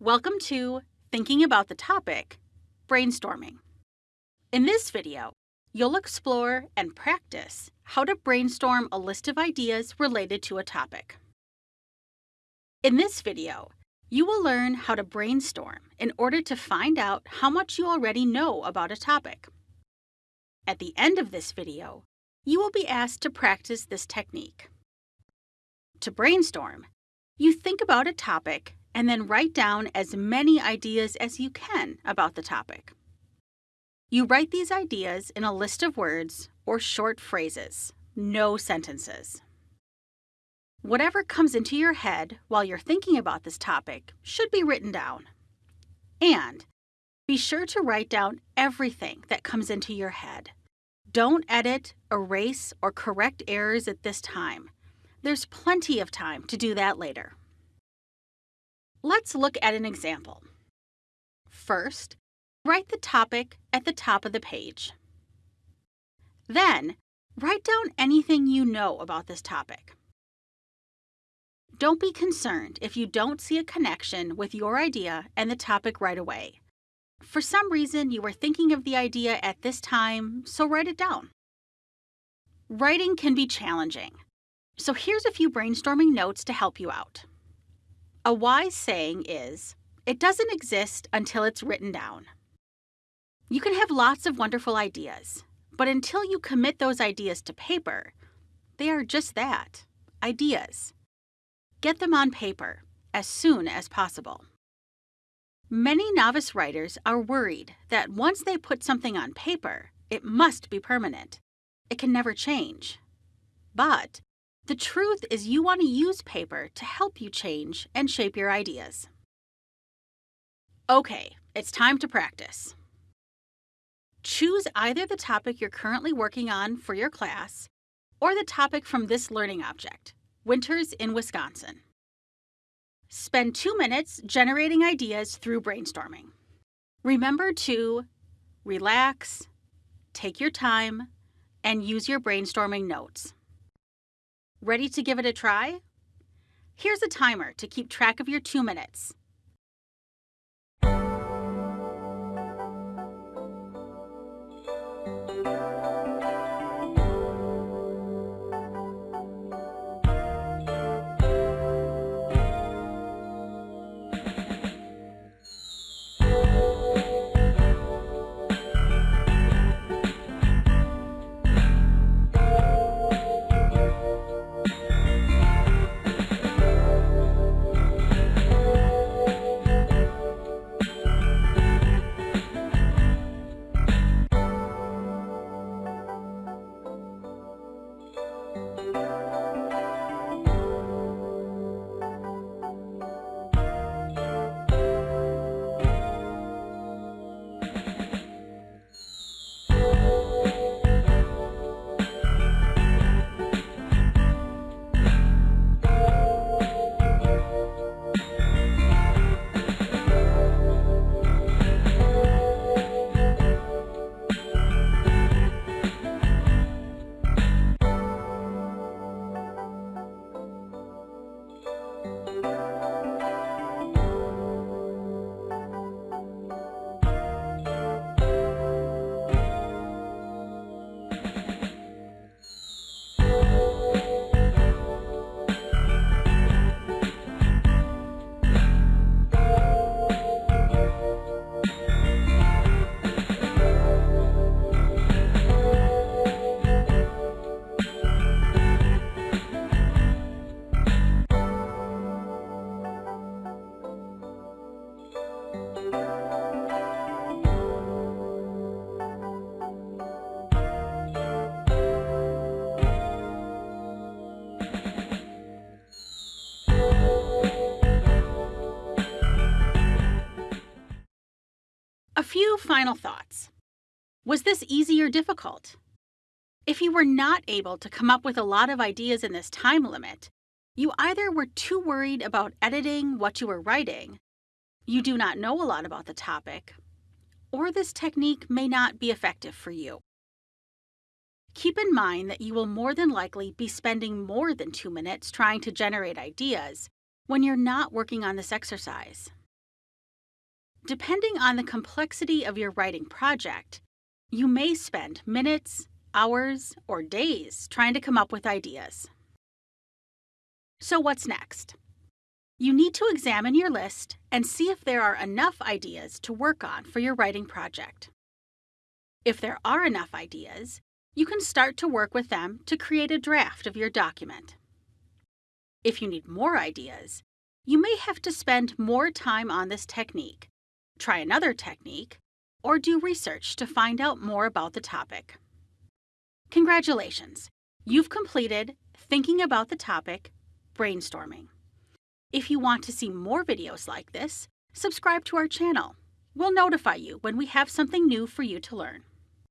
Welcome to Thinking About the Topic, Brainstorming. In this video, you'll explore and practice how to brainstorm a list of ideas related to a topic. In this video, you will learn how to brainstorm in order to find out how much you already know about a topic. At the end of this video, you will be asked to practice this technique. To brainstorm, you think about a topic and then write down as many ideas as you can about the topic. You write these ideas in a list of words or short phrases, no sentences. Whatever comes into your head while you're thinking about this topic should be written down. And be sure to write down everything that comes into your head. Don't edit, erase, or correct errors at this time. There's plenty of time to do that later. Let's look at an example. First, write the topic at the top of the page. Then, write down anything you know about this topic. Don't be concerned if you don't see a connection with your idea and the topic right away. For some reason, you were thinking of the idea at this time, so write it down. Writing can be challenging, so here's a few brainstorming notes to help you out. A wise saying is, it doesn't exist until it's written down. You can have lots of wonderful ideas, but until you commit those ideas to paper, they are just that ideas. Get them on paper as soon as possible. Many novice writers are worried that once they put something on paper, it must be permanent. It can never change. But the truth is, you want to use paper to help you change and shape your ideas. Okay, it's time to practice. Choose either the topic you're currently working on for your class or the topic from this learning object, Winters in Wisconsin. Spend two minutes generating ideas through brainstorming. Remember to relax, take your time, and use your brainstorming notes. Ready to give it a try? Here's a timer to keep track of your two minutes. Few final thoughts. Was this easy or difficult? If you were not able to come up with a lot of ideas in this time limit, you either were too worried about editing what you were writing, you do not know a lot about the topic, or this technique may not be effective for you. Keep in mind that you will more than likely be spending more than two minutes trying to generate ideas when you're not working on this exercise. Depending on the complexity of your writing project, you may spend minutes, hours, or days trying to come up with ideas. So, what's next? You need to examine your list and see if there are enough ideas to work on for your writing project. If there are enough ideas, you can start to work with them to create a draft of your document. If you need more ideas, you may have to spend more time on this technique, try another technique, or do research to find out more about the topic. Congratulations! You've completed Thinking About the Topic Brainstorming. If you want to see more videos like this, subscribe to our channel. We'll notify you when we have something new for you to learn.